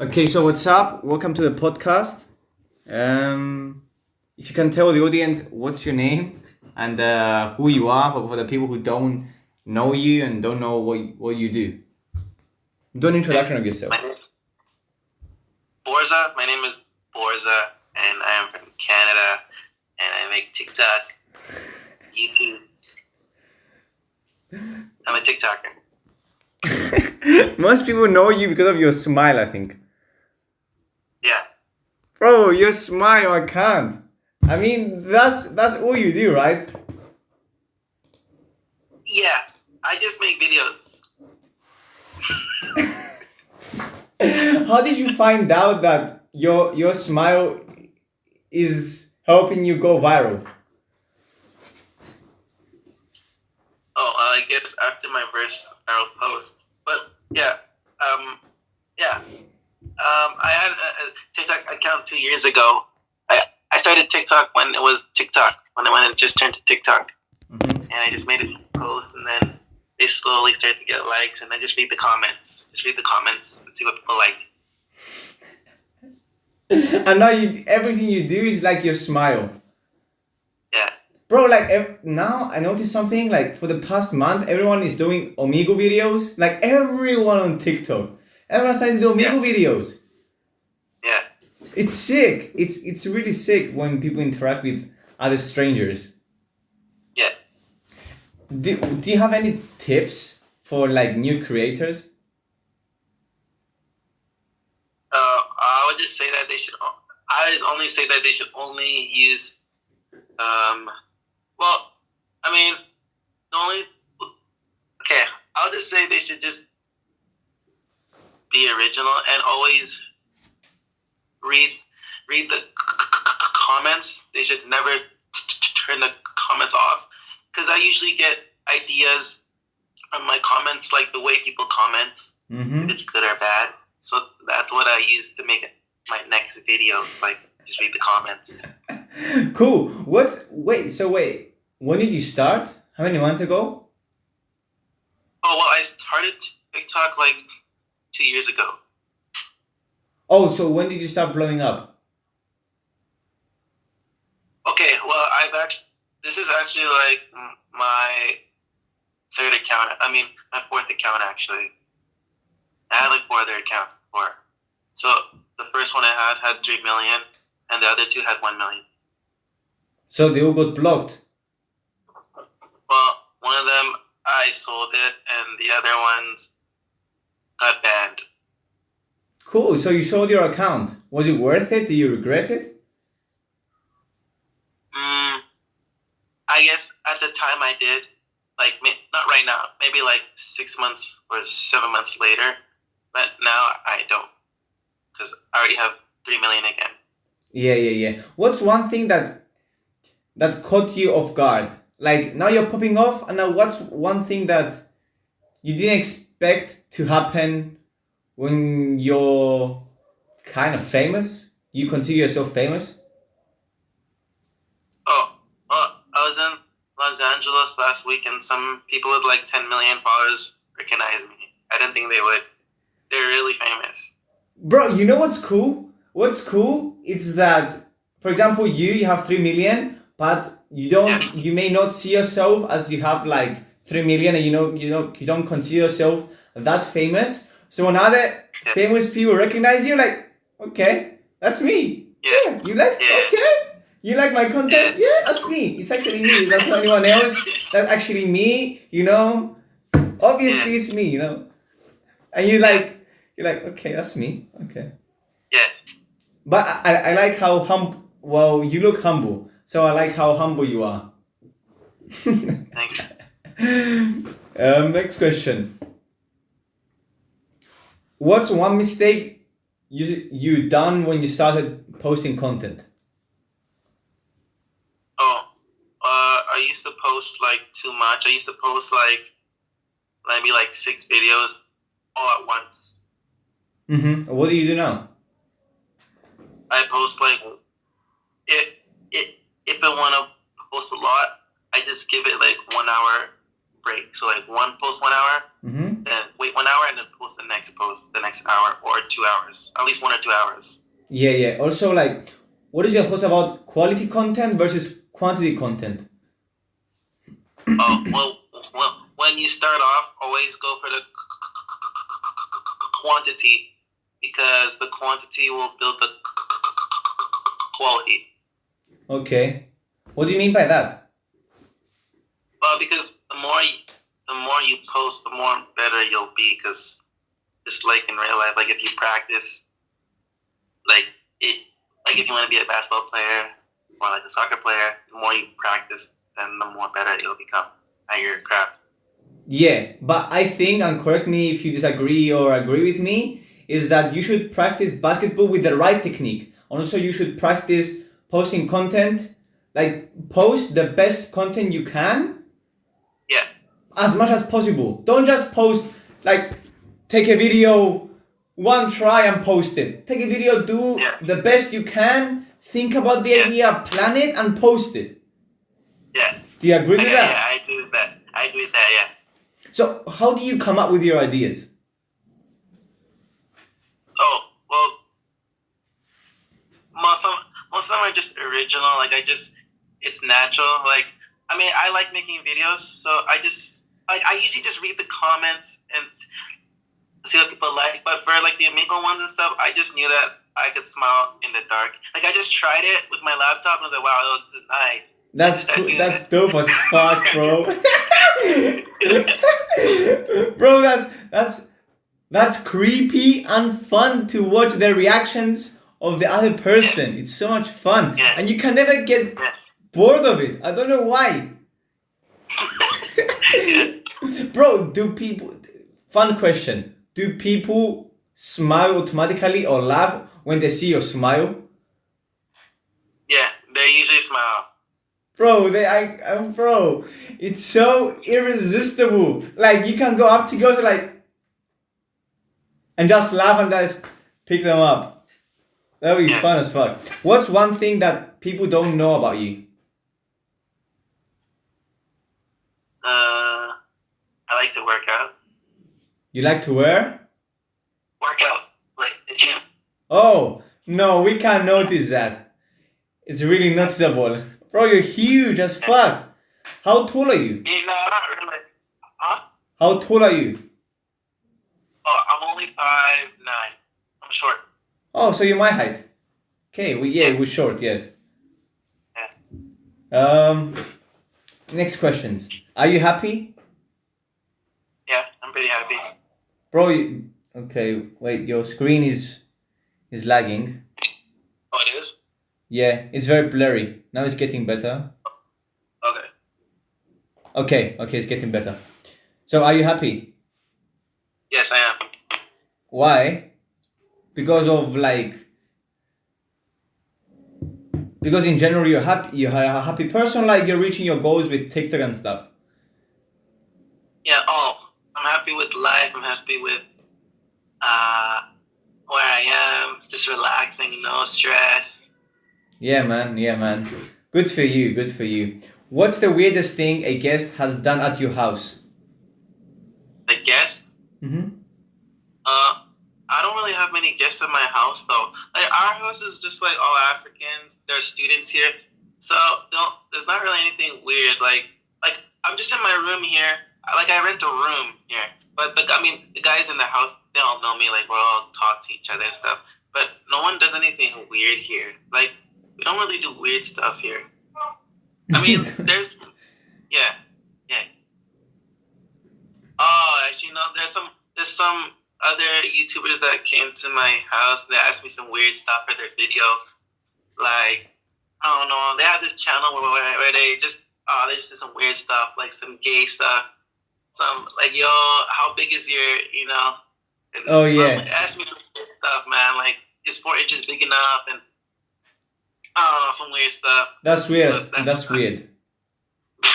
Okay, so what's up? Welcome to the podcast. Um, if you can tell the audience what's your name and uh, who you are for, for the people who don't know you and don't know what what you do. Do an introduction of yourself. My name, Borza. My name is Borza, and I am from Canada, and I make TikTok, YouTube. I'm a TikToker. Most people know you because of your smile, I think. Yeah, Bro, your smile, I can't. I mean, that's that's all you do, right? yeah. I just make videos. How did you find out that your your smile is helping you go viral? Oh, I guess after my first viral post. But yeah, um, yeah. Um, I had a, a TikTok account two years ago. I, I started TikTok when it was TikTok, when it, when it just turned to TikTok. Mhm. and I just made a post, and then they slowly started to get likes, and I just read the comments, just read the comments and see what people like. And now you everything you do is like your smile. Yeah, Bro, like ev- now I noticed something like for the past month, everyone is doing Omegle videos. Like everyone on TikTok, everyone's starting to do Omegle videos. It's sick. It's it's really sick when people interact with other strangers. yeah. Do, do you have any tips for like new creators? Uh, I would just say that they should. I would only say that they should only use. Um, well, I mean, the only. Okay, I'll just say they should just be original and always read read the comments. They should never turn the comments off because I usually get ideas from my comments, like the way people comment Mm-hmm. if it's good or bad. So that's what I use to make my next videos. Like, just read the comments. Cool. What's wait? So wait, when did you start? How many months ago? Oh well, I started TikTok like two years ago. Oh, so when did you start blowing up? Okay, well, I've actually this is actually like my third account. I mean, my fourth account actually. I had like four other accounts before. So the first one I had had three million, and the other two had one million. So they all got blocked. Well, one of them I sold it, and the other ones got banned. Cool. So you sold your account. Was it worth it? Do you regret it? Mm, I guess at the time I did. Like, not right now. Maybe like six months or seven months later. But now I don't, because I already have three million again. Yeah, yeah, yeah. What's one thing that that caught you off guard? Like now you're popping off, and now what's one thing that you didn't expect to happen when you're kind of famous? You consider yourself famous? Oh, well, I was in Los Angeles last week, and some people with like 10 million followers recognized me. I didn't think they would. They're really famous. Bro, you know what's cool? What's cool is that, for example, you you have three million, but you don't you may not see yourself as you have like three million, and you know you know you don't consider yourself that famous. So when other Yeah. famous people recognize you, like, okay, that's me. Yeah. you like Yeah. okay. You like my content? Yeah, that's me. It's actually me. That's not anyone else. That's actually me. You know, obviously it's me. You know, and you like you're like okay, that's me. Okay. Yeah. But I, I I like how hum well you look humble. So I like how humble you are. Thanks. um, next question. What's one mistake you you done when you started posting content? Oh, uh, I used to post like too much. I used to post like maybe like six videos all at once. Mm-hmm. What do you do now? I post like if if if I want to post a lot, I just give it like one hour break. So like one post one hour, Mm-hmm. then wait one hour and then post the next post the next hour or two hours, at least one or two hours. Yeah, yeah. Also, like, what is your thoughts about quality content versus quantity content? Oh well, well, when you start off, always go for the quantity because the quantity will build the quality. Okay. What do you mean by that? Well, because the more you, the more you post, the more better you'll be. Because just like in real life, like if you practice, like it, like if you want to be a basketball player or like a soccer player, the more you practice, then the more better you'll become at your craft. Yeah, but I think, and correct me if you disagree or agree with me, is that you should practice basketball with the right technique. Also, you should practice posting content, like post the best content you can as much as possible. Don't just post like take a video one try and post it. Take a video, do Yeah. the best you can, think about the Yeah. idea, plan it and post it. yeah, Do you agree with yeah, that? yeah. I agree with that. I agree with that. Yeah. So how do you come up with your ideas? Oh well, most of most of them are just original. Like I just, it's natural. Like I mean, I like making videos, so I just like I usually just read the comments and see what people like. But for like the Omegle ones and stuff, I just knew that I could smile in the dark. Like I just tried it with my laptop and I was like, wow, this is nice. That's cool. That's dope as fuck, bro. bro, that's that's that's creepy and fun to watch the reactions of the other person. It's so much fun, Yeah. and you can never get bored of it. I don't know why. Bro, do people? Fun question. Do people smile automatically or laugh when they see your smile? yeah, they usually smile. Bro, they, I, I'm bro, it's so irresistible. Like you can go up to girls like, and just laugh and just pick them up. That would be fun as fuck. What's one thing that people don't know about you? Like to work out. You like to wear? Work out like the gym. Oh no, we can't notice that. It's really noticeable. Bro, you're huge as fuck. How tall are you? You know, not really. Huh? How tall are you? Oh, I'm only five nine. I'm short. Oh, so you're my height. Okay, we yeah, we're short, yes. Yeah. Um, next questions. Are you happy, Yeah, I'm pretty happy. bro? You, okay, wait. Your screen is is lagging. Oh, it is. Yeah, it's very blurry. Now it's getting better. Okay. Okay, okay, it's getting better. So, are you happy? Yes, I am. Why? Because of like. Because in general you're happy. You're a happy person. Like you're reaching your goals with TikTok and stuff. Yeah. Oh, happy with life. I'm happy with uh where I am. Just relaxing, no stress. Yeah, man. Yeah, man. Good for you. Good for you. What's the weirdest thing a guest has done at your house? A guest? Mm-hmm. Uh, I don't really have many guests at my house though. Like our house is just like all Africans. There's students here, so don't, there's not really anything weird. Like like I'm just in my room here. Like I rent a room here, but the I mean the guys in the house they all know me. Like we all talk to each other and stuff. But no one does anything weird here. Like we don't really do weird stuff here. I mean, there's yeah, yeah. Oh, actually, no. There's some there's some other YouTubers that came to my house. and They asked me some weird stuff for their video. Like, I don't know. They have this channel where, where, where they just oh they just do some weird stuff, like some gay stuff. Some like yo, how big is your you know? Oh, yeah. ask me some stuff, man. Like, is four inches big enough? And I don't know, some weird stuff. That's weird. That's- That's weird.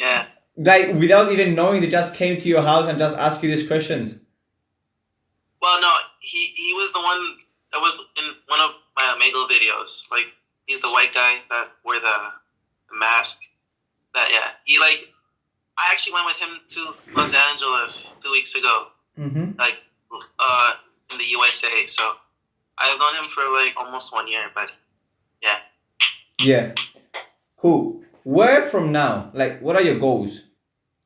yeah. Like without even knowing, they just came to your house and just asked you these questions. Well, no, he he was the one that was in one of my Omegle videos. Like he's the white guy that wore the, the mask. That yeah, he like I actually went with him to Los Angeles two weeks ago, Mm-hmm. like uh, in the USA. So I've known him for like almost one year, but Yeah. Yeah. Cool. Where from now? Like, what are your goals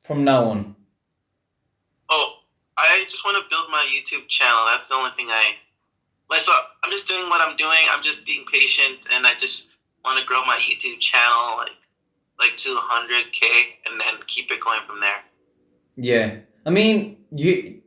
from now on? oh, I just want to build my YouTube channel. That's the only thing I like. So I'm just doing what I'm doing. I'm just being patient, and I just want to grow my YouTube channel like like to 100k, and then keep it going from there. Yeah. I mean, you.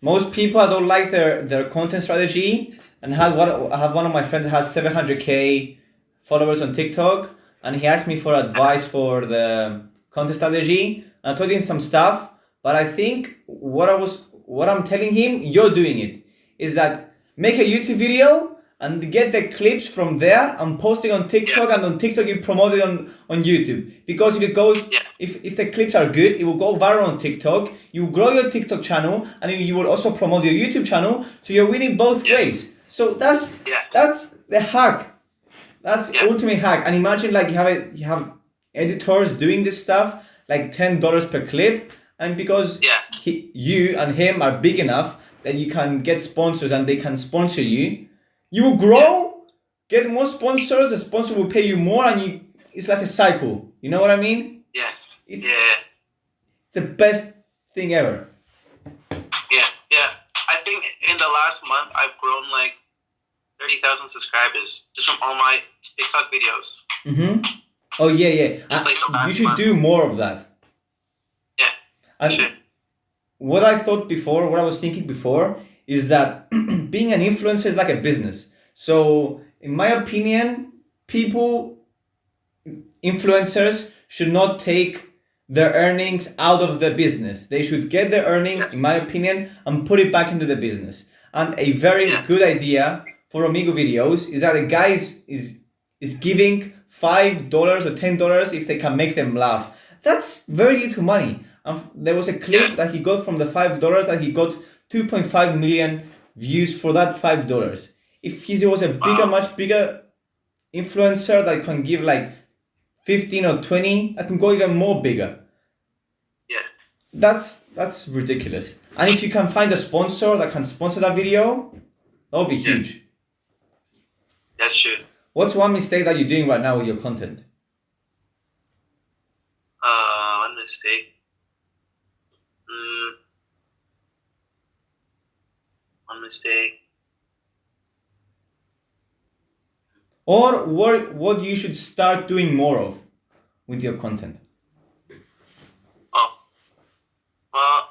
Most people I don't like their their content strategy, and had one. I have one of my friends has seven hundred k followers on TikTok, and he asked me for advice for the content strategy. And I told him some stuff, but I think what I was what I'm telling him, you're doing it, is that make a YouTube video and get the clips from there and post it on TikTok, and on TikTok you promote it on on YouTube because if it goes Yeah. if, if the clips are good, it will go viral on TikTok. You grow your TikTok channel, and you will also promote your YouTube channel. So you're winning both Yeah. ways. So that's Yeah. that's the hack. That's Yeah. ultimate hack. And imagine like you have a, you have editors doing this stuff like ten dollars per clip, and because Yeah. he, you and him are big enough that you can get sponsors and they can sponsor you, you will grow, get more sponsors. The sponsor will pay you more, and you it's like a cycle. You know what I mean? Yeah. It's Yeah. it's the best thing ever. Yeah, yeah. I think in the last month I've grown like thirty thousand subscribers just from all my TikTok videos. Mm-hmm. Oh yeah, yeah. Just like you should month. do more of that. Yeah, And Sure. what I thought before, what I was thinking before, is that being an influencer is like a business. So, in my opinion, people, influencers, should not take their earnings out of the business. They should get their earnings, in my opinion, and put it back into the business. And a very good idea for Omegle videos is that a guy is is, is giving five dollars or ten dollars if they can make them laugh. That's very little money. And there was a clip that he got from the five dollars that he got two point five million views for that five dollars. If he was a bigger, much bigger influencer that can give like fifteen or twenty, I can go even more bigger. yeah, That's that's ridiculous. And if you can find a sponsor that can sponsor that video, that would be Yeah. huge. that's true. What's one mistake that you're doing right now with your content? Uh, one mistake. Mm, one mistake. Or what what you should start doing more of with your content? Oh, well,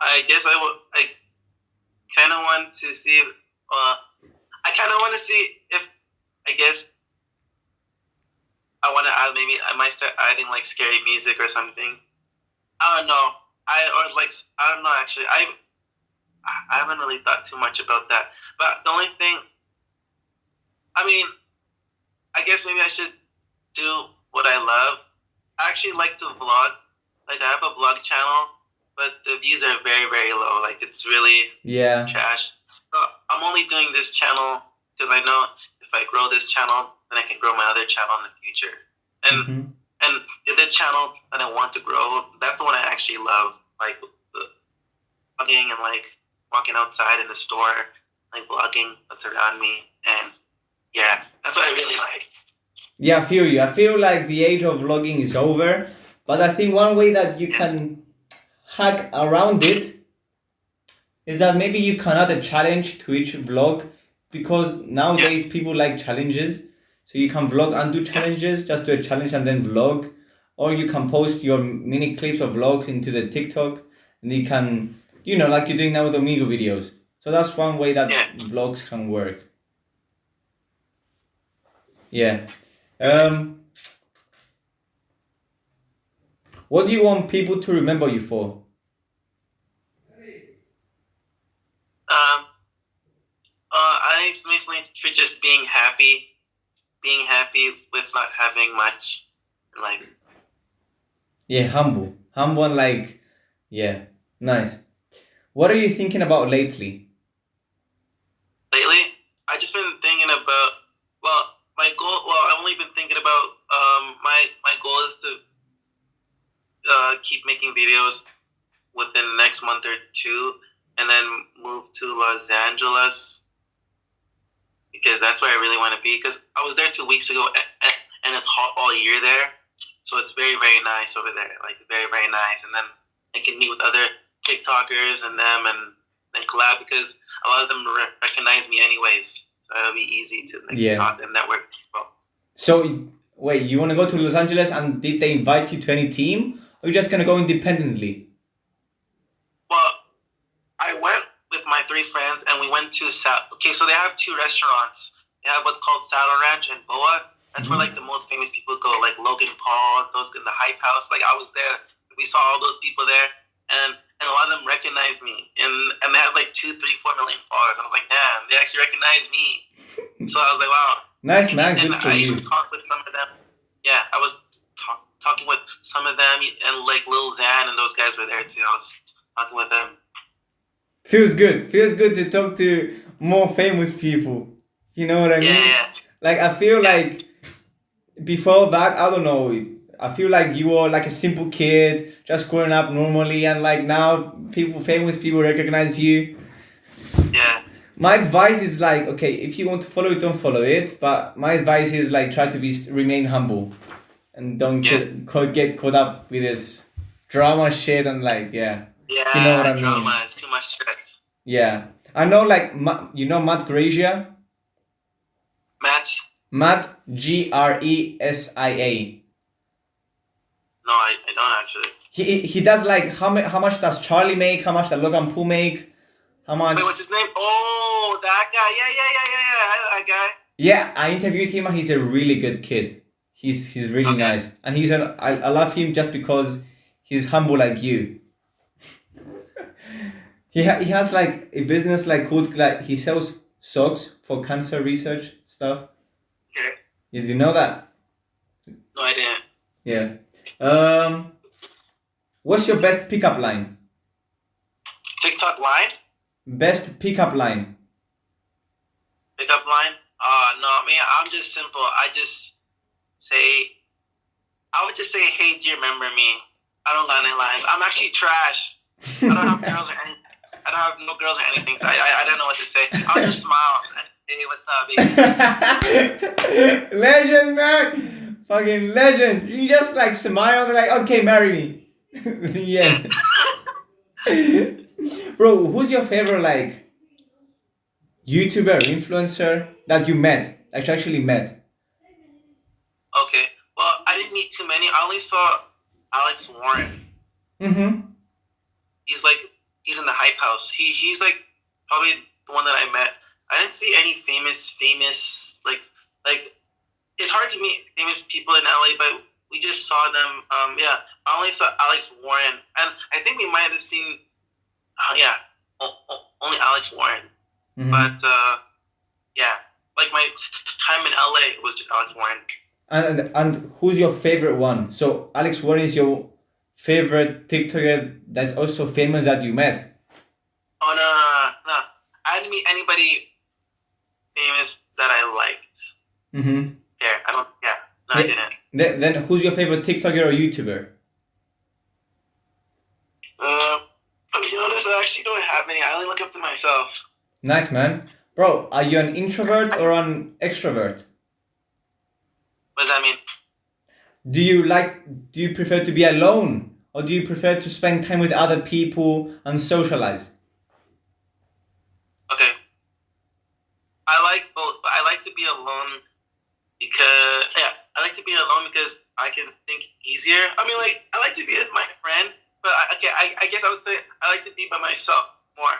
I guess I would. I kind of want to see. If, uh, I kind of want to see if. I guess. I want to add. Maybe I might start adding like scary music or something. I don't know. I or like I don't know. Actually, I. I haven't really thought too much about that. But the only thing. I mean, I guess maybe I should do what I love. I actually like to vlog like I have a vlog channel, but the views are very very low. Like it's really Yeah. trash. So I'm only doing this channel because I know if I grow this channel, then I can grow my other channel in the future. And Mhm. and the other channel that I want to grow, that's the one I actually love. Like the vlogging and like walking outside in the store, like vlogging what's around me, and yeah, that's what I really like. Yeah, I feel you. I feel like the age of vlogging is over, but I think one way that you can hack around it is that maybe you can add a challenge to each vlog because nowadays people like challenges. So you can vlog and do challenges, just do a challenge and then vlog. Or you can post your mini clips of vlogs into the TikTok and you can, you know, like you're doing now with Omegle videos. So that's one way that Yeah. vlogs can work. Yeah. Um, what do you want people to remember you for? Um, uh, I mainly for just being happy, being happy with not having much, like Yeah, humble. Humble and like, yeah, nice. What are you thinking about lately? lately. I just been thinking about well, my goal. Well, I've only been thinking about um my my goal is to uh, keep making videos within the next month or two, and then move to Los Angeles because that's where I really want to be. Because I was there two weeks ago, and, and it's hot all year there, so it's very very nice over there, like very very nice. And then I can meet with other TikTokers and them and and collab because a lot of them re- recognize me anyways, so it'll be easy to like Yeah. talk and network. people. So wait, you want to go to Los Angeles and did they invite you to any team or you just gonna go independently? Well, I went with my three friends and we went to Sal. Okay, so they have two restaurants. They have what's called Saddle Ranch and Boa. That's where mm-hmm. like the most famous people go, like Logan Paul, those in the Hype House. Like I was there, we saw all those people there, and and a lot of them recognized me, and and they had like two, three, four million followers. And I was like, damn, they actually recognized me. so I was like, wow. Nice man, and good for I you. talked with some of them. Yeah, I was talk, talking with some of them, and like Lil Xan and those guys were there too. I was talking with them. Feels good. Feels good to talk to more famous people. You know what I Yeah, mean? yeah. Like I feel like before that, I don't know. I feel like you were like a simple kid, just growing up normally, and like now people, famous people recognize you. yeah. My advice is like, okay, if you want to follow it, don't follow it. But my advice is like, try to be remain humble, and don't Yeah. get caught, get caught up with this drama shit and like, yeah, Yeah, You know what I mean. drama is too much stress. yeah. I know like, you know Matt Grazia. Match? Matt G R E S I A. No, I, I don't actually. He he does like how much how much does Charlie make? How much does Logan Paul make? How much? Wait, what's his name? Oh, that guy. Yeah, yeah, yeah, yeah, yeah. That guy. Yeah, I interviewed him and he's a really good kid. He's he's really Okay. nice and he's an I, I love him just because he's humble like you. he ha- he has like a business like called like he sells socks for cancer research stuff. Okay. Did you know that? No, I didn't. Yeah. Um. What's your best pickup line? TikTok line? Best pickup line. Pickup line? Uh, no, I mean, I'm just simple. I just say, I would just say, hey, do you remember me? I don't got any lines. I'm actually trash. I don't have girls or any. I don't have no girls or anything. So I, I, I don't know what to say. I'll just smile. and, Hey, what's up, baby? legend, man. Fucking legend. You just like smile. They're like, okay, marry me. the end. Bro, who's your favorite like YouTuber, influencer that you met? That you actually met? Okay. Well, I didn't meet too many. I only saw Alex Warren. Mm-hmm. He's like he's in the hype house. He he's like probably the one that I met. I didn't see any famous famous like like it's hard to meet famous people in LA, but we just saw them. Um, yeah, I only saw Alex Warren, and I think we might have seen. Uh, yeah, only Alex Warren. Mhm. But uh, yeah, like my time in LA was just Alex Warren. And, and who's your favorite one? So Alex Warren is your favorite TikToker that's also famous that you met. Oh no, no, no, no! I didn't meet anybody famous that I liked. Mm-hmm. Yeah, I don't. Yeah, no, I didn't. Then, then who's your favorite TikToker or YouTuber? Uh, to be honest, I actually don't have any. I only look up to myself. Nice man. Bro, are you an introvert or an extrovert? What does that mean? Do you like do you prefer to be alone or do you prefer to spend time with other people and socialize? Okay. I like both, but I like to be alone because yeah, I like to be alone because I can think easier. I mean, like I like to be with my friend, but I, okay, I, I guess I would say I like to be by myself more.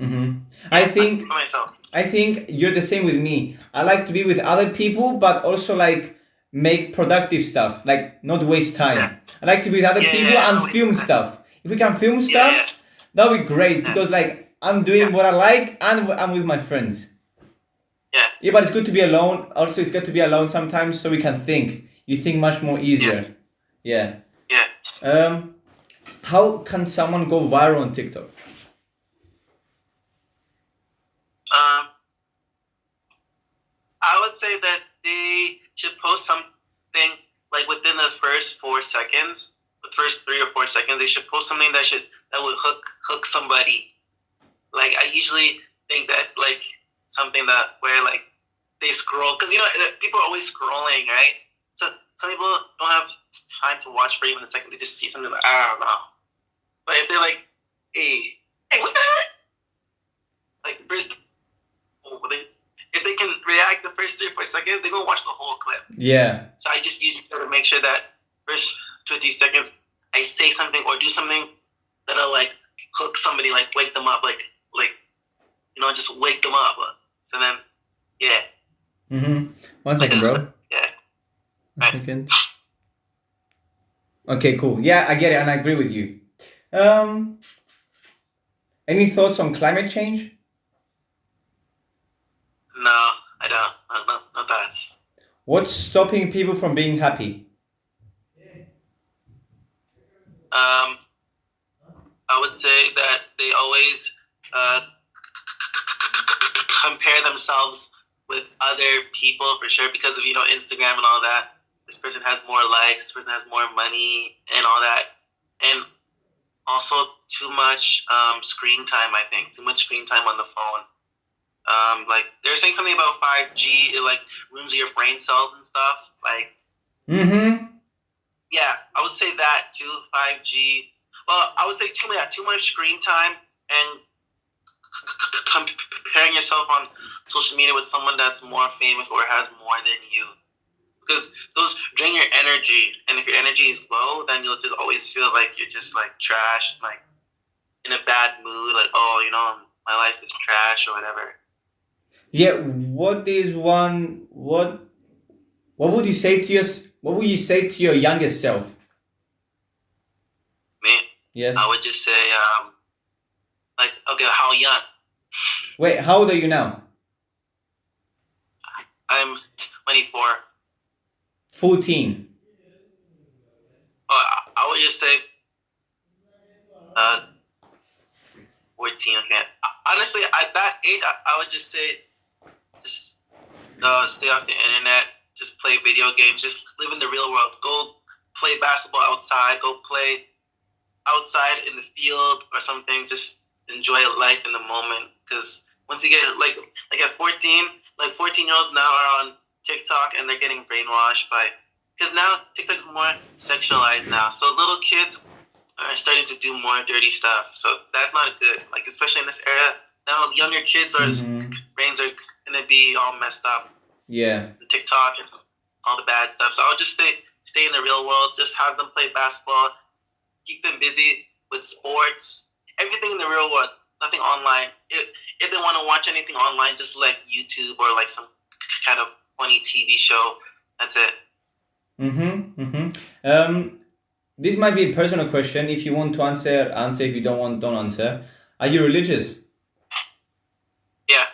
Mm-hmm. I think by myself. I think you're the same with me. I like to be with other people, but also like make productive stuff, like not waste time. Yeah. I like to be with other Yeah, people yeah, and film stuff. If we can film stuff, that would be great because like I'm doing what I like and I'm with my friends. Yeah. Yeah, but it's good to be alone. Also, it's good to be alone sometimes so we can think. You think much more easier. Yeah. Yeah. yeah. Um, how can someone go viral on TikTok? Um, I would say that they should post something like within the first four seconds, the first three or four seconds. They should post something that should that would hook hook somebody. Like I usually think that like something that where like they scroll because you know people are always scrolling, right? So some people don't have time to watch for even a second. They just see something like ah, I don't know. But if they're like, hey, hey, what the heck? Like first, oh, they, if they can react the first three or four seconds, they go watch the whole clip. Yeah. So I just use to make sure that first two or three seconds I say something or do something that'll like hook somebody, like wake them up, like like you know, just wake them up. So then, yeah. Mm-hmm. One second, bro. Yeah. One second. Okay, cool. Yeah, I get it, and I agree with you. Um, any thoughts on climate change? No, I don't. No, no, no thoughts. What's stopping people from being happy? Um, I would say that they always uh, compare themselves with other people for sure because of you know Instagram and all that. This person has more likes. This person has more money and all that, and also too much um, screen time. I think too much screen time on the phone. Um, like they're saying something about five G. It like ruins your brain cells and stuff. Like Mm-hmm. yeah, I would say that too. Five G. Well, I would say too much, yeah, too much screen time and comparing yourself on social media with someone that's more famous or has more than you. Because those drain your energy, and if your energy is low, then you'll just always feel like you're just like trash, like in a bad mood, like oh, you know, my life is trash or whatever. Yeah. What is one? What? What would you say to your? What would you say to your youngest self? Me, Yes. I would just say, um, like, okay, how young? Wait. How old are you now? I'm 24. Fourteen. Oh, I, I would just say, uh, 14. Okay. Honestly, at that age, I, I would just say, just uh, stay off the internet. Just play video games. Just live in the real world. Go play basketball outside. Go play outside in the field or something. Just enjoy life in the moment. Because once you get like like at 14, like 14 year olds now are on TikTok and they're getting brainwashed by because now tiktok's more sexualized now. So little kids are starting to do more dirty stuff. So that's not good. Like especially in this era now, younger kids are Mhm. brains are gonna be all messed up. Yeah. The TikTok and all the bad stuff. So I'll just stay stay in the real world. Just have them play basketball. Keep them busy with sports. Everything in the real world. Nothing online. If if they want to watch anything online, just like YouTube or like some kind of funny TV show. That's it. Mm-hmm. Mm-hmm. Um, this might be a personal question. If you want to answer, answer. If you don't want, don't answer. Are you religious? Yeah.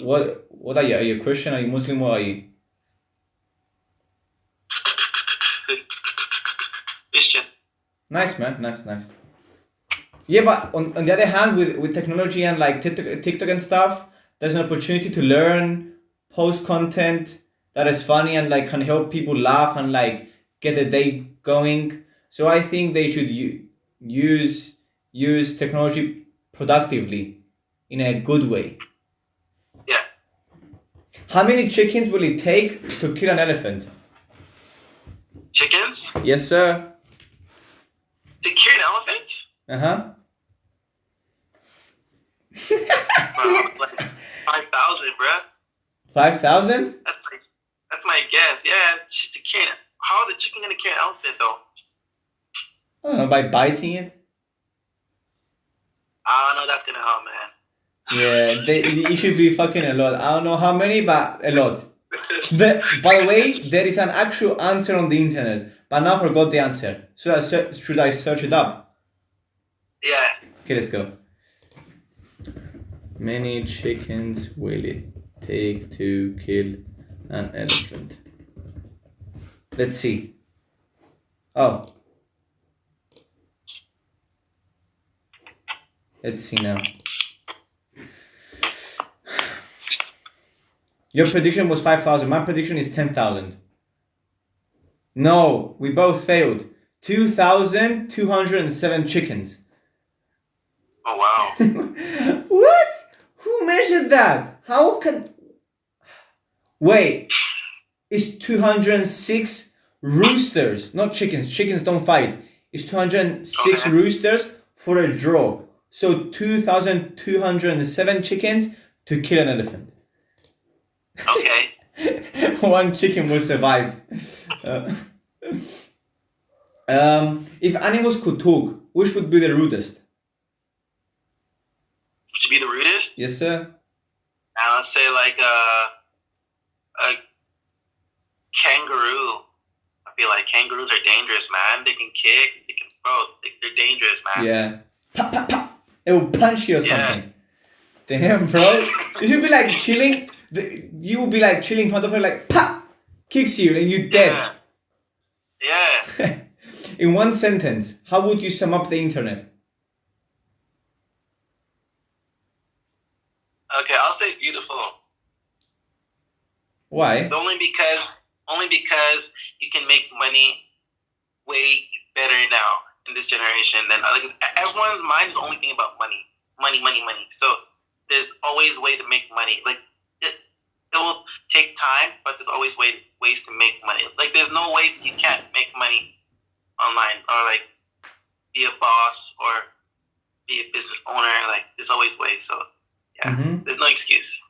What What are you? Are you a Christian? Are you Muslim? What are you? Christian. Nice, man. Nice, nice. Yeah, but on, on the other hand, with, with technology and like TikTok, TikTok and stuff, there's an opportunity to learn, post content that is funny and like can help people laugh and like get the day going. So I think they should use use technology productively in a good way. Yeah. How many chickens will it take to kill an elephant? Chickens? Yes, sir. To kill an elephant? Uh huh. Wow, like five thousand, bruh. Five thousand? That's like, that's my guess. Yeah, ch- to cure. an- How is a chicken gonna cure an elephant though? I don't know by biting it. I don't know. That's gonna help, man. Yeah, they, it should be fucking a lot. I don't know how many, but a lot. The, by the way, there is an actual answer on the internet, but now I forgot the answer. So I should I search it up? yeah. Okay, let's go. Many chickens will it take to kill an elephant? Let's see. Oh. Let's see now. Your prediction was 5,000. My prediction is 10,000. No, we both failed. 2,207 chickens. Oh wow. Who measured that? How can. Wait. It's 206 roosters, not chickens. Chickens don't fight. It's 206 Okay. roosters for a draw. So 2,207 chickens to kill an elephant. Okay. One chicken will survive. Uh, um, if animals could talk, which would be the rudest? To be the rudest, Yes, sir. I would say like a a kangaroo. I feel like kangaroos are dangerous, man. They can kick, they can throw. They, they're dangerous, man. Yeah. Pop, pop, pop. It will punch you or Yeah. something. Damn, bro. You should be like chilling. You will be like chilling in front of her, like pop, kicks you, and you dead. Yeah. Yeah. in one sentence, how would you sum up the internet? Okay, I'll say beautiful. Why? Only because only because you can make money way better now in this generation than like everyone's mind is only thinking about money, money, money, money. So there's always a way to make money. Like it, it will take time, but there's always way ways to make money. Like there's no way you can't make money online or like be a boss or be a business owner. Like there's always ways. So yeah, Mhm. there's no excuse.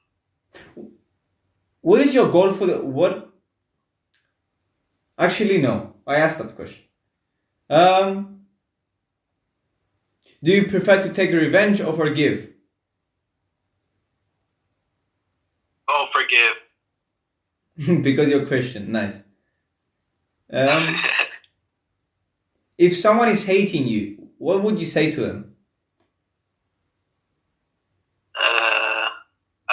What is your goal for the what? Actually, no. I asked that question. Um, do you prefer to take revenge or forgive? Oh, forgive. because you're Christian. Nice. Um, if someone is hating you, what would you say to them? Uh,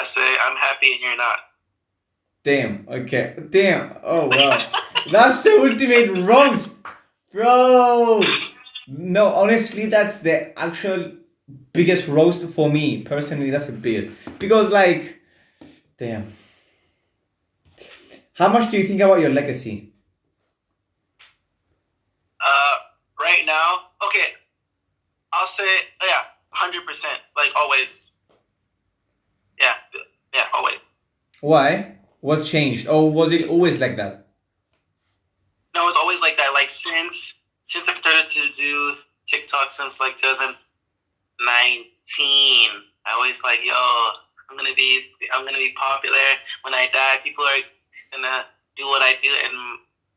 I say I'm happy and you're not. Damn. Okay. Damn. Oh wow. That's the ultimate roast, bro. No, honestly, that's the actual biggest roast for me personally. That's the biggest because, like, damn. How much do you think about your legacy? Uh, right now, okay, I'll say yeah, hundred percent, like always. Yeah, yeah, always. Why? What changed? Or was it always like that? No, it's always like that. Like since since I started to do TikTok since like 2019, I always like, yo, I'm gonna be I'm gonna be popular. When I die, people are gonna do what I do, and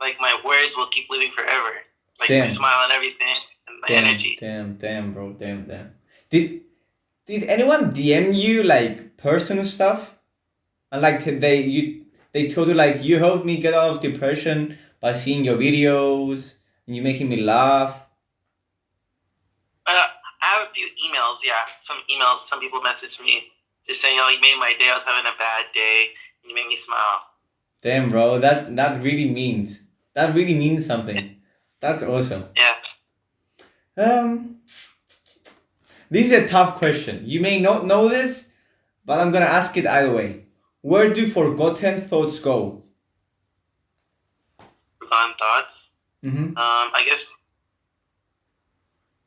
like my words will keep living forever. Like my smile and everything, and my Damn, energy. damn, damn, bro, damn, damn. Did did anyone DM you like personal stuff? And like they you they told you like you helped me get out of depression by seeing your videos and you making me laugh. Uh, I have a few emails. Yeah, some emails. Some people messaged me just saying, "Oh, you made my day. I was having a bad day, and you made me smile." Damn, bro, that that really means that really means something. That's awesome. Yeah. Um, this is a tough question. You may not know this, but I'm gonna ask it either way. Where do forgotten thoughts go? Forgotten thoughts. Mm-hmm. Um, I guess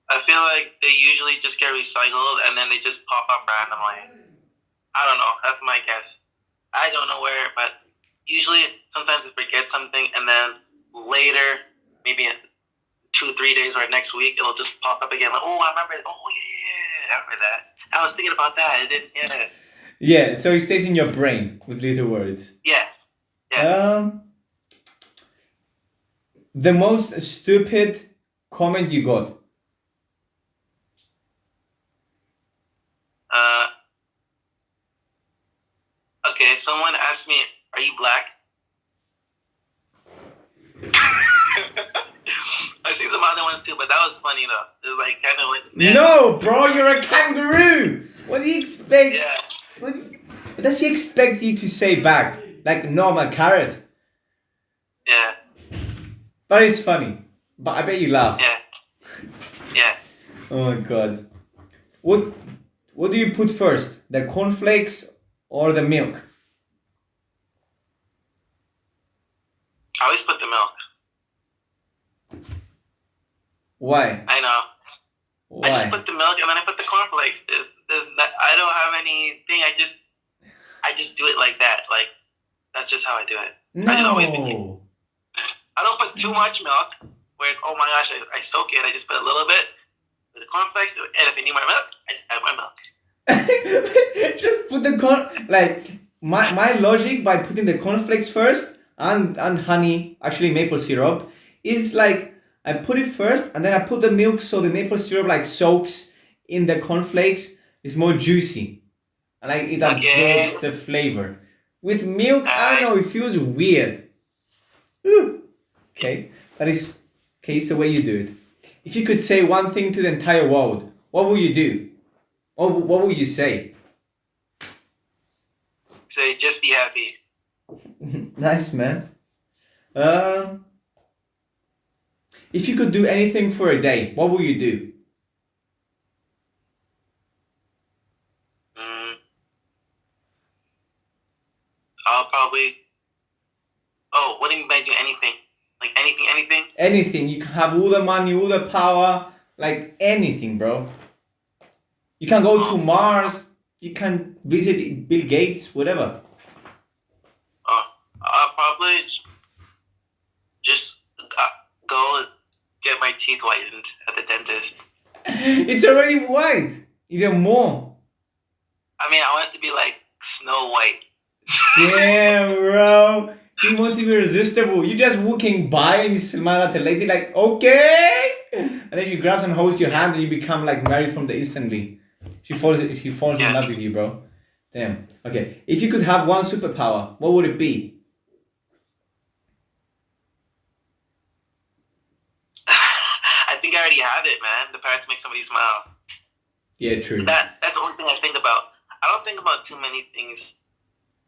I feel like they usually just get recycled and then they just pop up randomly. I don't know. That's my guess. I don't know where, but usually sometimes I forget something and then later, maybe in two, three days or next week, it'll just pop up again. Like, oh, I remember. Oh, yeah, remember that. I was thinking about that. It didn't. Yeah. Yeah, so it stays in your brain with little words. Yeah. Yeah. Um, the most stupid comment you got. Uh, okay, someone asked me, "Are you black?" I've seen some other ones too, but that was funny though. It was like kind of like yeah, No, bro, you're a kangaroo. What do you expect? yeah, What, you- what does he expect you to say back? Like, no, I'm a carrot. yeah, But it's funny. But I bet you laugh. yeah, yeah. Oh my god. What what do you put first? The cornflakes or the milk? I always put the milk. Why? I know. I just put the milk and then I put the cornflakes. There's, there's not, I don't have anything. I just, I just do it like that. Like, that's just how I do it. I No. I don't put too much milk. Where oh my gosh, I, I soak it. I just put a little bit with the cornflakes, and if I need more milk, I just add more milk. just put the corn like my my logic by putting the cornflakes first and and honey actually maple syrup is like I put it first and then I put the milk so the maple syrup like soaks in the cornflakes. It's more juicy. And like it Okay. absorbs the flavor. With milk I don't know it feels weird. Ooh. okay. That is okay it's the way you do it. If you could say one thing to the entire world what would you do? What, would- what would you say? Say just be happy. nice man. Um, if you could do anything for a day, what would you do? Mm. I'll probably. Oh, what do you mean by do anything? Like anything, anything? Anything. You can have all the money, all the power, like anything, bro. You can go to Mars. You can visit Bill Gates, whatever. Oh, I'll probably j- just uh, go get my teeth whitened at the dentist. It's already white, even more. I mean, I want it to be like Snow White. Damn, bro. You want to be irresistible. You just walking by and you smile at the lady like, okay. And then she grabs and holds your hand and you become like married from the instantly. She falls she falls in love with you, bro. Damn. Okay. If you could have one superpower, what would it be? I think I already have man. To make somebody smile. Yeah, true. That that's the only thing I think about. I don't think about too many things.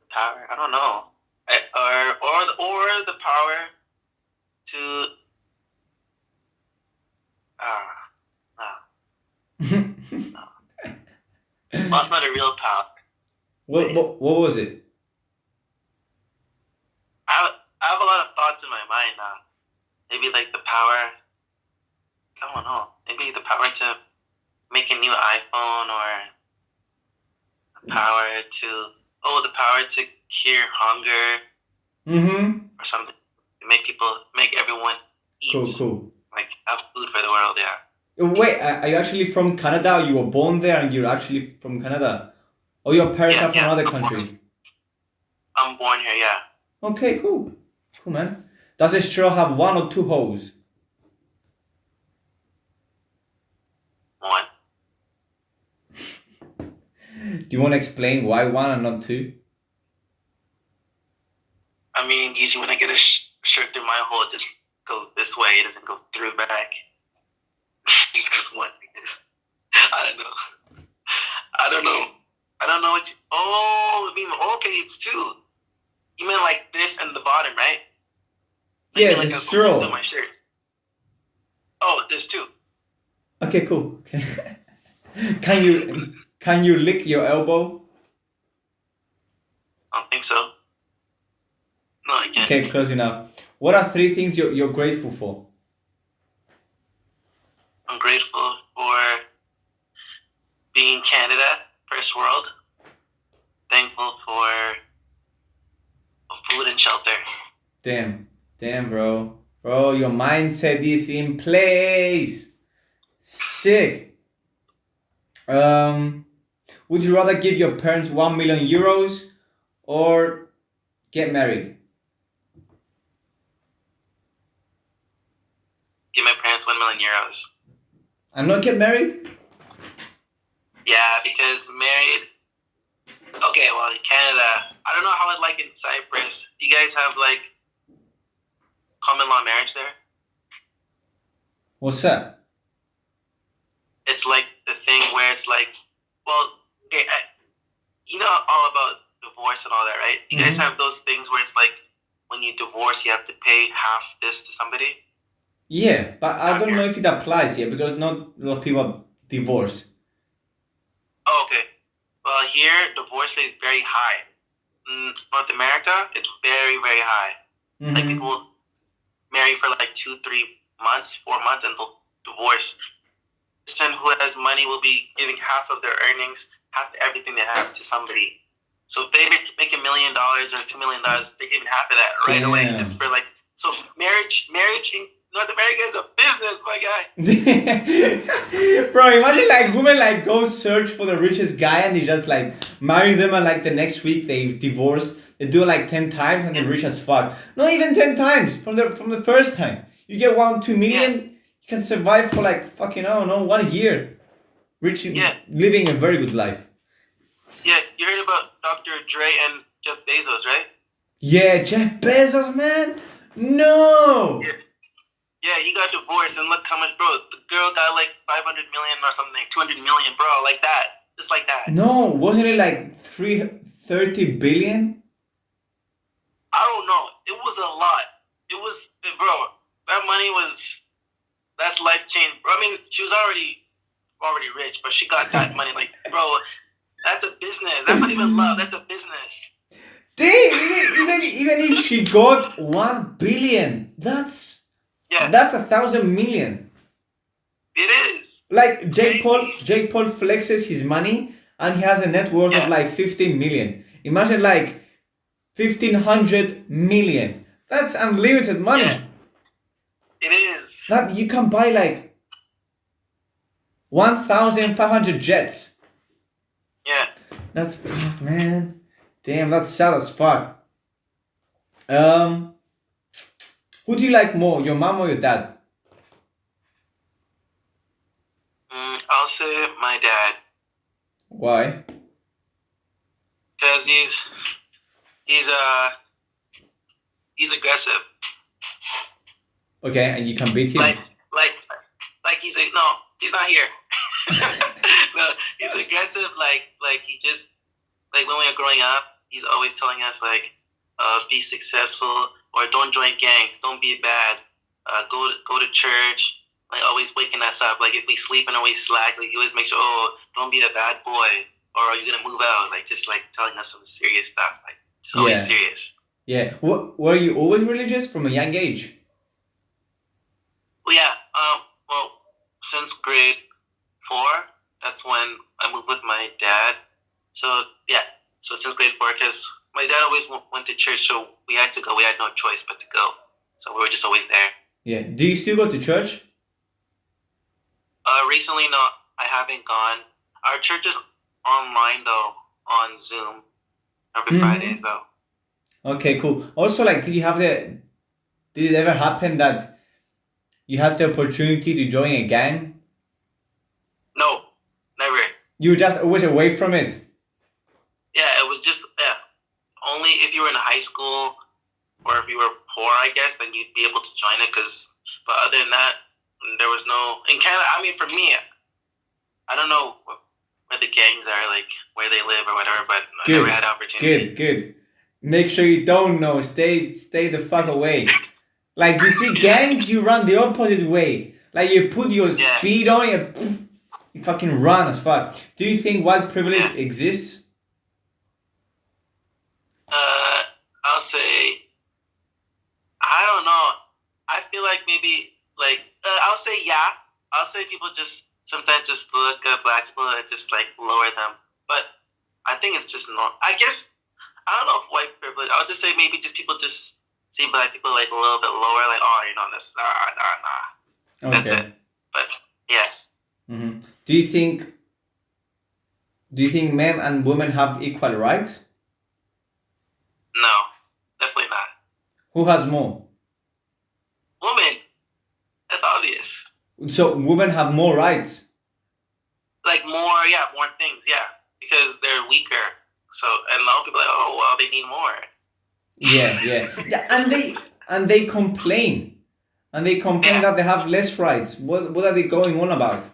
Power. I don't know. I, or or the, or the power to. Ah, ah. Well, it's not a real power. what, what what was it? I have, I have a lot of thoughts in my mind now. Maybe like the power. I don't know. Maybe the power to make a new iPhone or the power to oh the power to cure hunger Mm-hmm. or something to make people make everyone eat Cool, cool. like have food for the world. Yeah. Wait, are you actually from Canada? You were born there and you're actually from Canada? Or your parents Yeah, are from yeah, other I'm born- country? I'm born here. Yeah. Okay, cool. Cool, man. Does a straw have one or two holes? One. Do you want to explain why one and not two? I mean, usually when I get a sh- shirt through my hole, it just goes this way. It doesn't go through the back. just goes one. I don't know. I don't know. I don't know what you. Oh, I mean, okay, it's two. You mean like this and the bottom, right? Yeah, like the a straw. hole my shirt. Oh, there's two. Okay, cool. Okay. can you can you lick your elbow? I don't think so. No, I can't. Okay, close enough. What are three things you're, you're grateful for? I'm grateful for being Canada, first world. Thankful for food and shelter. Damn, damn, bro. Bro, your mindset is in place. Sick. Um, would you rather give your parents one million euros or get married? Give my parents one million euros. And not get married? Yeah, because married. Okay, well, in Canada, I don't know how I'd like in Cyprus. Do you guys have like common law marriage there? What's that? It's like the thing where it's like, well, okay, I, you know all about divorce and all that, right? You guys Mhm. have those things where it's like when you divorce, you have to pay half this to somebody. Yeah, but I don't know if it applies here because not a lot of people divorce. Oh, okay. Well, here divorce rate is very high. In North America, it's very, very high. Like Mhm. people marry for like two, three months, four months, and they'll divorce. The person who has money will be giving half of their earnings, half everything they have to somebody. So if they make, make a million dollars or two million dollars, they're giving half of that right away just for like. So marriage, marriage in North America is a business, my guy. Bro, imagine like women like go search for the richest guy and they just like marry them and like the next week they divorce. They do it like ten times and they're rich as fuck. Not even ten times from the from the first time. You get one two million, you can survive for like fucking I don't know one year. Rich, Yeah. living a very good life. Yeah, you heard about Dr. Dre and Jeff Bezos, right? Yeah, Jeff Bezos, man. No. Yeah. Yeah, he got divorced, and look how much, bro. The girl got like 500 million or something, 200 million, bro, like that. Just like that. No, wasn't it like three thirty billion? I don't know. It was a lot. It was, bro, that money was, that's life change. Bro, I mean, she was already, already rich, but she got that money. Like, bro, that's a business. That's not even love. That's a business. Damn, even, even even if she got one billion, that's Yeah, that's a thousand million. it is. Like Jake Paul, Jake Paul flexes his money and he has a net worth Yeah. of like fifteen million. Imagine like fifteen hundred million. That's unlimited money. Yeah. It is. That you can buy like one thousand five hundred jets. Yeah. That's fuck, man. Damn, that's sad as fuck. Um, who do you like more, your mom or your dad? Mm, I'll say my dad. Why? because he's he's uh he's aggressive. Okay, and you can beat him. Like like like he's like no, he's not here. no, he's aggressive. Like like he just like when we were growing up, he's always telling us like uh, be successful or don't join gangs, don't be bad, uh, go to, go to church. Like always waking us up. Like if we sleeping or we slack, like he always make sure oh don't be a bad boy or are you gonna move out? Like just like telling us some serious stuff. Like just always Yeah. serious. yeah. What, were you always religious from a young age? Well, yeah. Um. Well, since grade four, that's when I moved with my dad. So yeah. So since grade four, because my dad always went to church, so we had to go. We had no choice but to go. So we were just always there. Yeah. Do you still go to church? Uh, recently, no, I haven't gone. Our church is online though, on Zoom every Mhm. Fridays though. Okay, cool. Also, like, did you have the? Did it ever happen that you had the opportunity to join a gang? No, never. You were just always away from it. Yeah, it was just yeah. Only if you were in high school or if you were poor, I guess, then you'd be able to join it. Cause, but other than that, there was no in Canada. I mean, for me, I don't know where the gangs are, like where they live or whatever. But I never had opportunity. Good, good. Make sure you don't know. Stay, stay the fuck away. Like you see gangs, you run the opposite way. Like you put your Yeah. speed on, you, you fucking run as fuck. Do you think white privilege Yeah. exists? Uh, I'll say, I don't know. I feel like maybe like uh, I'll say yeah. I'll say people just sometimes just look at black people and just like lower them. But I think it's just not. I guess I don't know if white privilege. I'll just say maybe just people just see black people like a little bit lower. Like oh, you know this. Nah, nah, nah. That's Okay. it. But yeah, Mm-hmm. Do you think? Do you think men and women have equal rights? no, definitely not. Who has more? Women. that's obvious. So women have more rights. like more, yeah, more things, yeah, because they're weaker. So, and a lot of people are like, oh, well, they need more. Yeah, yeah, yeah, and they and they complain, and they complain Yeah. that they have less rights. What what are they going on about?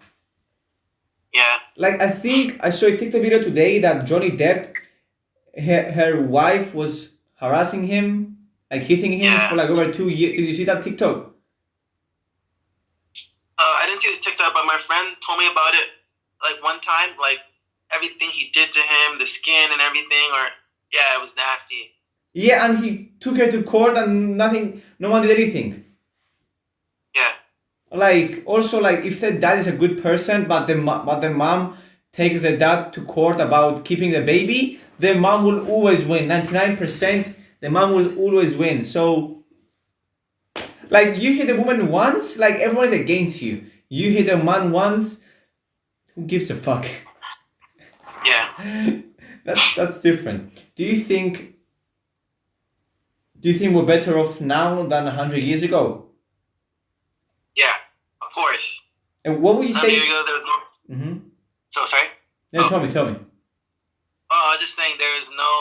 Yeah, Like I think I saw a TikTok video today that Johnny Depp, her, her wife was harassing him, like hitting him Yeah. for like over two years. Did you see that TikTok? uh, I didn't see the TikTok, but my friend told me about it. Like one time, like everything he did to him, the skin and everything, or yeah, it was nasty. Yeah, and he took her to court and nothing. No one did anything. Yeah, like also like if the dad is a good person but the but the mom takes the dad to court about keeping the baby the mom will always win 99% the mom will always win so like you hit a woman once like everyone is against you you hit a man once who gives a fuck Yeah. that's that's different do you think do you think we're better off now than 100 years ago Yeah. Of course. and what would you say years ago, there was no. mm-hmm. So sorry. no Oh. tell me tell me Oh, I was just saying there was no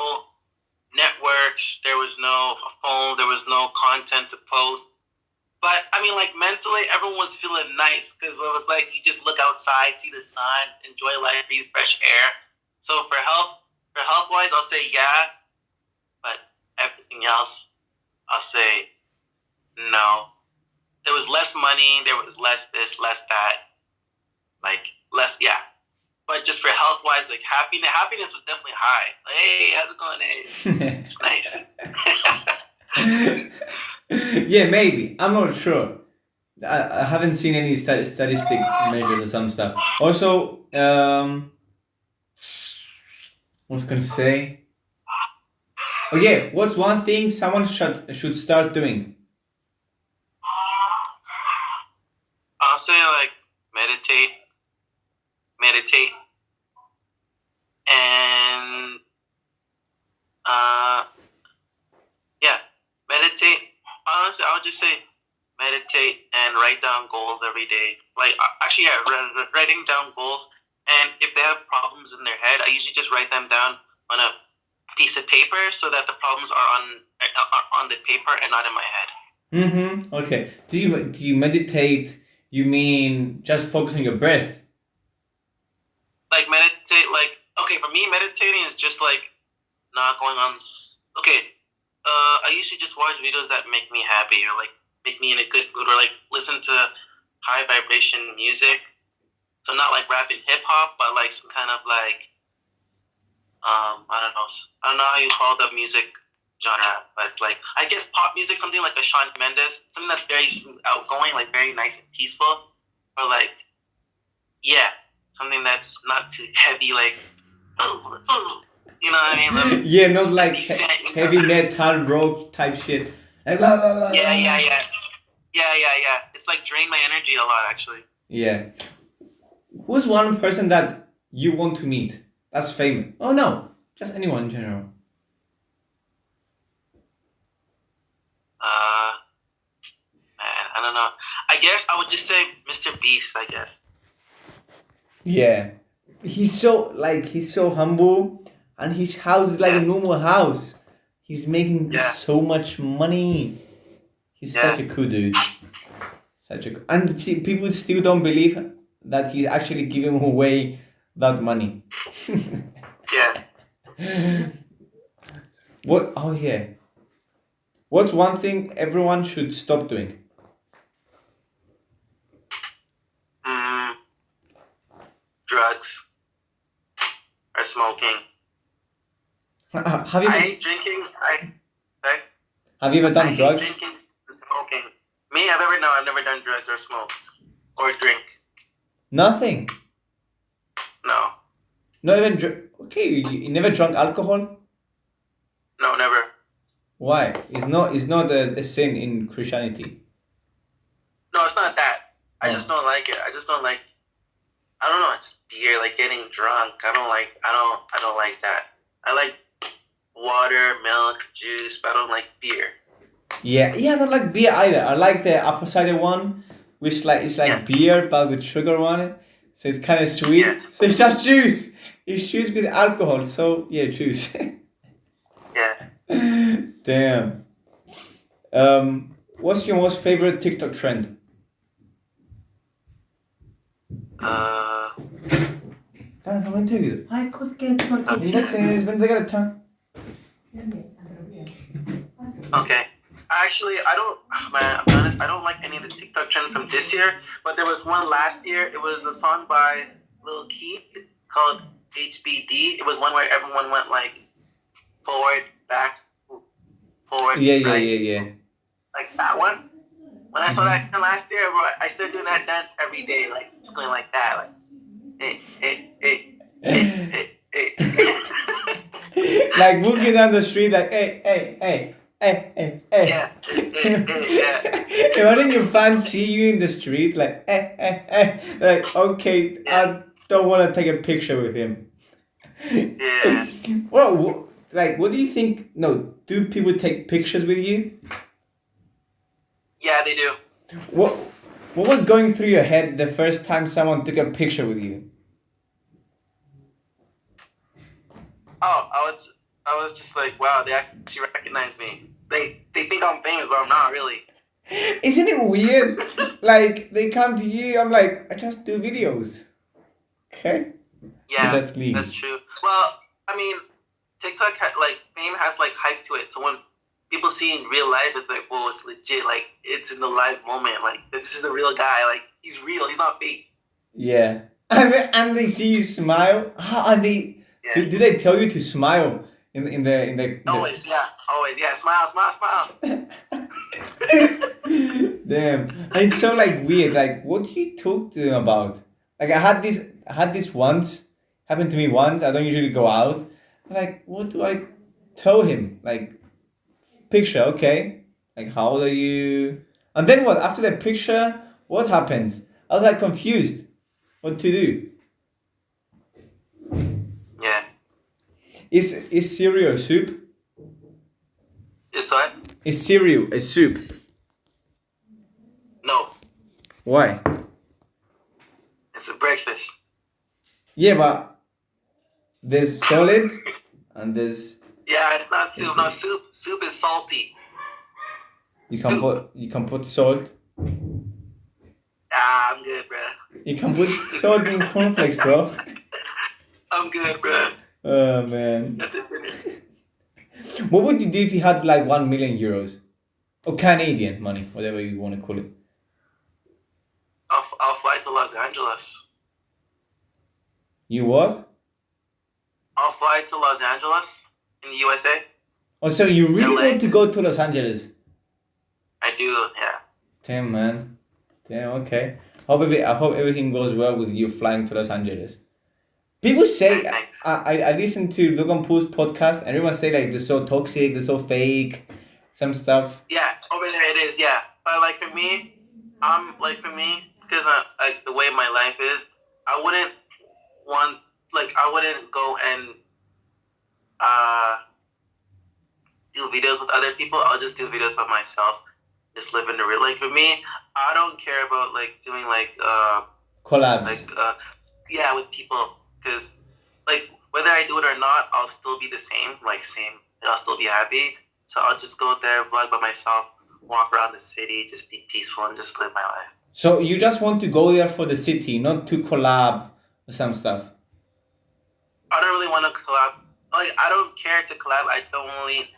networks, there was no phones, there was no content to post. But I mean, like mentally, everyone was feeling nice because it was like you just look outside, see the sun, enjoy life, breathe fresh air. So for health, for health wise, I'll say yeah. But everything else, I'll say no. There was less money, there was less this, less that, like less, yeah. But just for health wise, like happiness, happiness was definitely high. Like, hey, how's it going? Hey, it's nice. yeah, maybe. I'm not sure. I, I haven't seen any stat- statistic measures or some stuff. Also, um, what was gonna say? Oh yeah, what's one thing someone should should start doing? I'll say like meditate, meditate, and uh, yeah, meditate. Honestly, I'll just say meditate and write down goals every day. Like uh, actually, yeah, wri- wri- writing down goals. And if they have problems in their head, I usually just write them down on a piece of paper so that the problems are on are on the paper and not in my head. Mm-hmm. Okay. Do you do you meditate? You mean just focus on your breath? like meditate like okay for me meditating is just like not going on okay uh i usually just watch videos that make me happy or like make me in a good mood or like listen to high vibration music so not like rap and hip hop but like some kind of like um i don't know i don't know how you call the music genre but like i guess pop music something like a Shawn Mendes something that's very outgoing like very nice and peaceful or like yeah something that's not too heavy, like, oh, oh, you know what I mean? Like, yeah, not like he- heavy metal rock type shit. Like blah, blah, blah, yeah, yeah, yeah, yeah, yeah, yeah. It's like drain my energy a lot, actually. Yeah. Who's one person that you want to meet? That's famous. Oh no, just anyone in general. Uh, man, I don't know. I guess I would just say Mr. Beast. I guess. Yeah. He's so like he's so humble and his house is like a normal house. He's making Yeah. so much money. He's Yeah. such a cool dude. Such a and people still don't believe that he's actually giving away that money. Yeah. what oh yeah. What's one thing everyone should stop doing? Mm, drugs or smoking. Have you I hate drinking. I. I have you ever I done hate drugs? drinking and smoking. Me, I've ever no, I've never done drugs or smoked or drink. Nothing. No, Not even dr- okay. You, you never drunk alcohol. no, never. Why? It's not. It's not a, a sin in Christianity. No, it's not that. I Oh. just don't like it. I just don't like. I don't know. It's beer, like getting drunk. I don't like. I don't. I don't like that. I like water, milk, juice, but I don't like beer. Yeah, yeah. I don't like beer either. I like the apple cider one, which like it's like Yeah. beer but with sugar on it, so it's kind of sweet. Yeah. So it's just juice. It's juice with alcohol. So yeah, juice. Yeah. Damn. Um, what's your most favorite TikTok trend? Uh. Damn, how many you? Ay, cosa que tu aquí. Indexen, ven de time. Okay. Actually, I don't. Man, I'm honest. I don't like any of the TikTok trends from this year. But there was one last year. It was a song by Lil Keith called HBD. It was one where everyone went like forward, back, forward. Yeah, yeah, right? yeah, yeah. like that one. when I saw that last year, bro, I started doing that dance every day, like just going like that, like eh, eh, eh, eh, eh, eh. like walking down the street, like hey, hey, hey, hey, hey, hey. yeah, eh, eh, yeah. Imagine your fans see you in the street, like eh, eh, eh. Like, okay, I don't want to take a picture with him. Yeah. Well, like, what do you think? No, do people take pictures with you? Yeah, they do. What What was going through your head the first time someone took a picture with you? Oh, I was, I was just like, wow, they actually recognize me. They, they think I'm famous, but I'm not really. Isn't it weird? like they come to you, I'm like, I just do videos. Okay. Yeah, just leave. that's true. Well, I mean, TikTok ha- like fame has like hype to it. So when people see in real life, it's like, whoa, it's legit. Like it's in the live moment. Like this is the real guy. Like he's real. He's not fake. Yeah. And they, and they see you smile. Ah, and they Yeah. do, do they tell you to smile in in the in the, in the Always, yeah, always, yeah. Smile, smile, smile. Damn. And it's so like weird. Like what do you talk to them about? Like I had this I had this once, happened to me once. I don't usually go out. Like, what do I tell him? Like picture, okay. Like how old are you? And then what? After the picture, what happens? I was like confused. What to do? Is is cereal a soup? Is what? Is cereal a soup? No, Why? it's a breakfast. Yeah, but there's solid and there's Yeah, it's not soup. No soup. Soup is salty. you can put you can put salt. Ah, I'm good, bro. You can put salt in cornflakes, bro. I'm good, bro. Oh man. What would you do if you had like one million euros? Or Canadian money, whatever you want to call it. I'll, I'll fly to Los Angeles. You what? I'll fly to Los Angeles in the USA. Oh, so you really LA. want to go to Los Angeles? I do, yeah. Damn, man. Damn, okay. Hope every, I hope everything goes well with you flying to Los Angeles. People say, I, I, I listen to Logan Paul's podcast, and everyone say like they're so toxic, they're so fake, some stuff. Yeah, over there it is, yeah. But like for me, I'm like for me, because I, like the way my life is, I wouldn't want like I wouldn't go and uh do videos with other people. I'll just do videos by myself. Just live in the real. Like for me, I don't care about like doing like uh Collabs. like uh yeah with people because like whether I do it or not, I'll still be the same. Like same, I'll still be happy. So I'll just go there, vlog by myself, walk around the city, just be peaceful and just live my life. so you just want to go there for the city, not to collab some stuff. I don't really want to collab. Like I don't care to collab. I don't really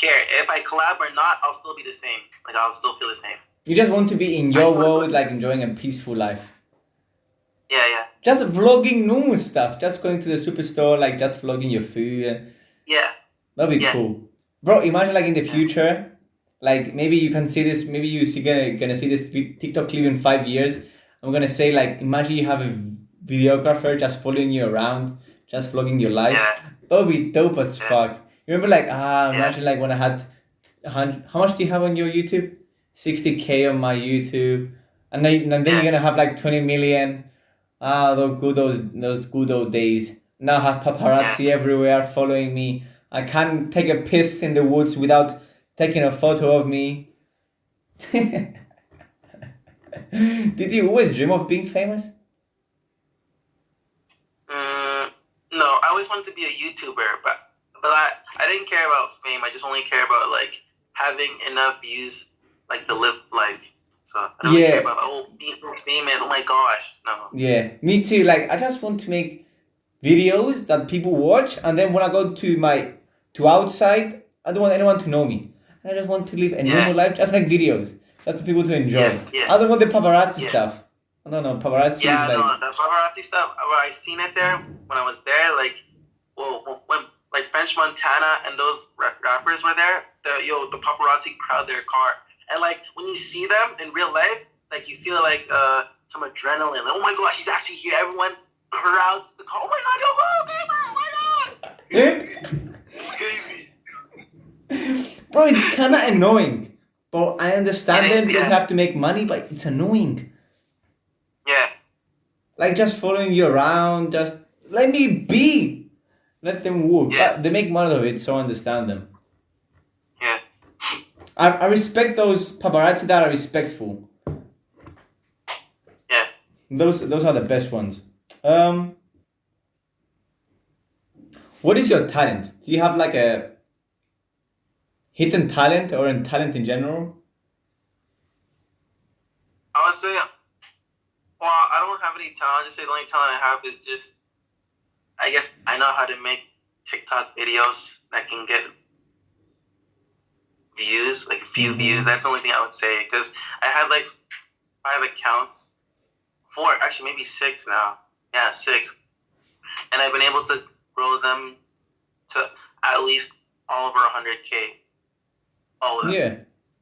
care if I collab or not. I'll still be the same. Like I'll still feel the same. You just want to be in your world, like enjoying a peaceful life. Yeah, yeah, Just vlogging normal stuff, just going to the superstore, like just vlogging your food. Yeah. That'd be Yeah. cool, bro. Imagine like in the future, like maybe you can see this. Maybe you see gonna gonna see this TikTok clip in five years. I'm gonna say like, imagine you have a videographer just following you around, just vlogging your life. Yeah. That would be dope as Yeah. fuck. You remember like ah, Yeah. imagine like when I had, how much do you have on your YouTube? Sixty k on my YouTube, and then and then Yeah. you're gonna have like twenty million. Ah, those good those those good old days. Now I have paparazzi everywhere following me. I can't take a piss in the woods without taking a photo of me. Did you always dream of being famous? Mm, no, I always wanted to be a YouTuber, but but I I didn't care about fame. I just only care about like having enough views, like to live life. So I don't Yeah. care about oh famous. Oh my gosh, no. Yeah, me too. Like I just want to make videos that people watch, and then when I go to my to outside, I don't want anyone to know me. I just want to live a Yeah. normal life. Just make videos, just for people to enjoy. Yeah, yeah. I don't want the paparazzi Yeah. stuff. I don't know paparazzi. Yeah, like, no, the paparazzi stuff. Uh, well, I seen it there when I was there. Like, well, when like French Montana and those rappers were there, the yo the paparazzi crowd their car and like when you see them in real life, like you feel like uh some adrenaline. Oh my gosh, he's actually here. Everyone crowds the car. Oh my god, yo, oh, oh my god, crazy. Bro, it's kind of annoying. But I understand It is, them because they have to make money, but it's annoying. Yeah, Like just following you around, just let me be. Let them walk. Yeah. But they make money of it, so I understand them. I, I respect those paparazzi that are respectful. yeah. Those those are the best ones. Um, what is your talent? Do you have like a hidden talent or a talent in general? I would say, well, I don't have any talent. I just say the only talent I have is just, I guess I know how to make TikTok videos that can get views, like a few Mhm. views. That's the only thing I would say because I had like five accounts, four, actually maybe six now. Yeah, six, and I've been able to grow them to at least all over 100k. All of them Yeah.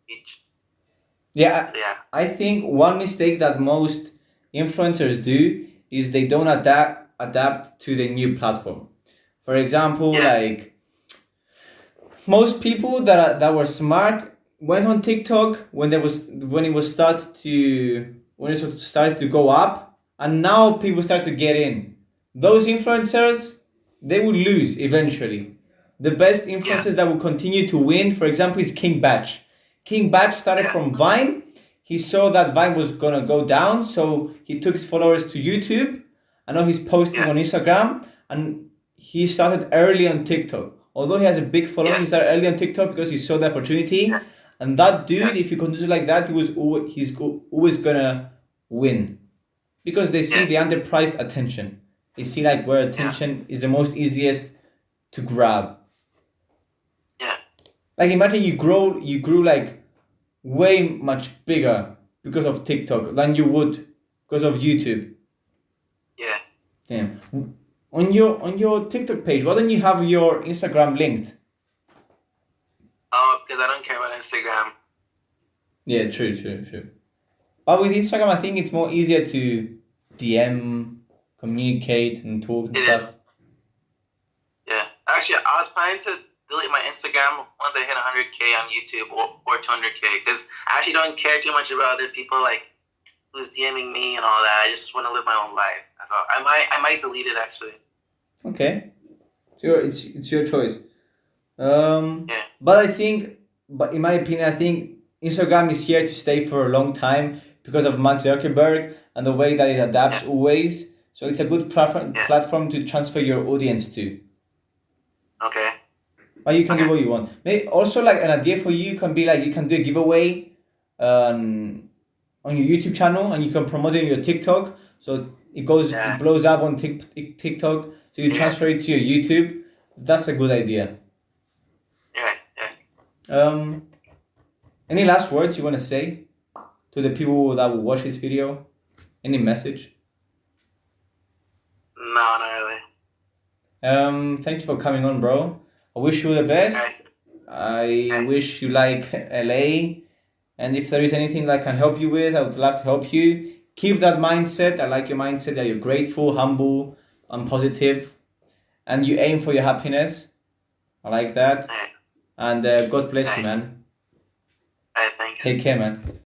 each. Yeah, So yeah, I think one mistake that most influencers do is they don't adapt adapt to the new platform. For example, Yeah. like most people that are, that were smart went on TikTok when there was when it was start to when it started to go up, and now people start to get in. Those influencers they will lose eventually. The best influencers that will continue to win, for example, is King Bach. King Bach started from Vine. He saw that Vine was gonna go down, so he took his followers to YouTube. I know he's posting on Instagram, and he started early on TikTok. Although he has a big following, Yeah. he started early on TikTok because he saw the opportunity. Yeah. And that dude, Yeah. if he continues like that, he was always, he's always gonna win because they see the underpriced attention. They see like where attention is the most easiest to grab. yeah, Like imagine you grow you grew like way much bigger because of TikTok than you would because of YouTube. yeah. Damn. On your on your TikTok page, why don't you have your Instagram linked? Oh, because I don't care about Instagram. Yeah, true, true, true. But with Instagram, I think it's more easier to DM, communicate, and talk and It stuff. is. Yeah. Actually, I was planning to delete my Instagram once I hit 100k on YouTube or, or 200k because I actually don't care too much about other people like who's DMing me and all that. I just want to live my own life. That's all. I might I might delete it actually. Okay, it's your it's, it's your choice. Um, Yeah. but I think, but in my opinion, I think Instagram is here to stay for a long time because of Mark Zuckerberg and the way that it adapts Yeah. always. So it's a good platform Yeah. platform to transfer your audience to. Okay. But you can do what you want. Maybe also like an idea for you can be like you can do a giveaway um, on your YouTube channel and you can promote it on your TikTok. So it goes Yeah. it blows up on Tik Tik- TikTok. So you transfer it to your YouTube. That's a good idea. Yeah. Yeah. Um, any last words you want to say to the people that will watch this video? Any message? No, not really. Um, thank you for coming on, bro. I wish you the best. I wish you like LA. And if there is anything that I can help you with, I would love to help you. Keep that mindset. I like your mindset that you're grateful, humble, and positive, and you aim for your happiness. I like that. And uh, God bless you, man. Take care, man.